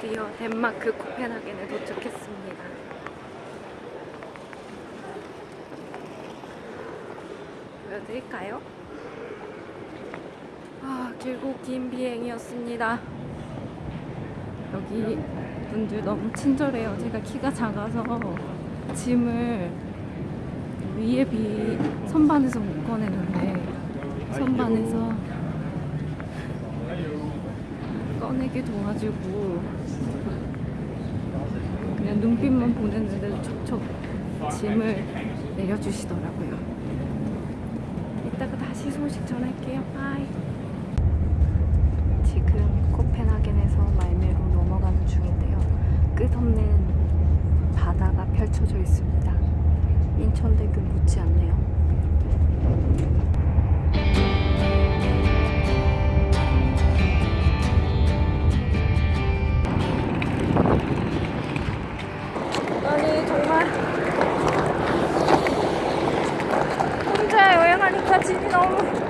드디어 덴마크 코펜하겐에 도착했습니다. 보여드릴까요? 아, 길고 긴 비행이었습니다. 여기 분들 너무 친절해요. 제가 키가 작아서 짐을 위에 비 선반에서 못 꺼내는데 선반에서 꺼내게 도와주고 그냥 눈빛만 보냈는데 척척 짐을 내려주시더라고요. 이따가 다시 소식 전할게요. bye. 지금 코펜하겐에서 말뫼로 넘어가는 중인데요. 끝없는 바다가 펼쳐져 있습니다. 인천대교 못지않네요. 아니 정말 혼자 여행하니까 짐이 너무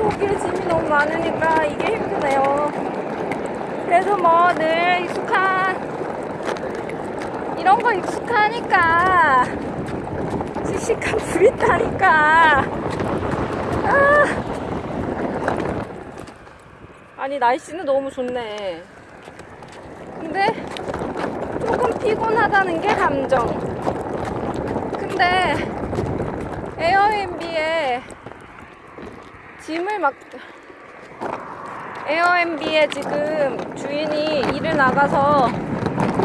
초기에 짐이 너무 많으니까 이게 힘드네요. 그래도 뭐 늘 익숙한 이런 거 익숙하니까 씩씩한 불 있다니까 아. 아니 날씨는 너무 좋네. 근데 조금 피곤하다는 게 감정. 근데 에어비앤비에 짐을 막 에어비앤비에 지금 주인이 일을 나가서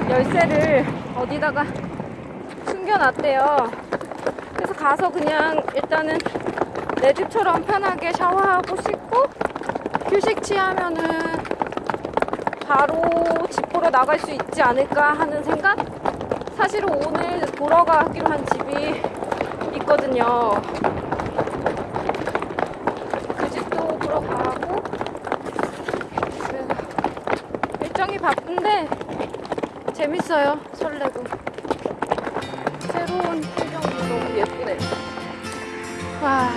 열쇠를 어디다가 숨겨놨대요. 그래서 가서 그냥 일단은 내 집처럼 편하게 샤워하고 씻고 휴식 취하면은 바로 집 보러 나갈 수 있지 않을까 하는 생각? 사실은 오늘 보러 가기로 한 집이 있거든요. 그 집도 보러 가고 그래서 일정이 바쁜데 재밌어요. 설레고 새로운 풍경이 너무 예쁘네. 와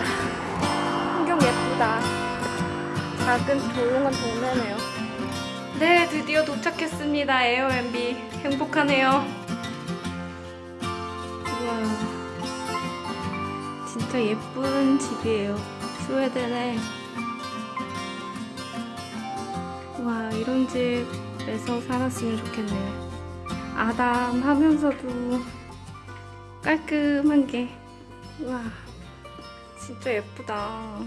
풍경 예쁘다. 작은 조용한 동네네요. 네, 드디어 도착했습니다. 에어앤비. 행복하네요. 우와. 진짜 예쁜 집이에요. 스웨덴에. 와, 이런 집 에서 살았으면 좋겠네요. 아담하면서도 깔끔한 게. 우와. 진짜 예쁘다.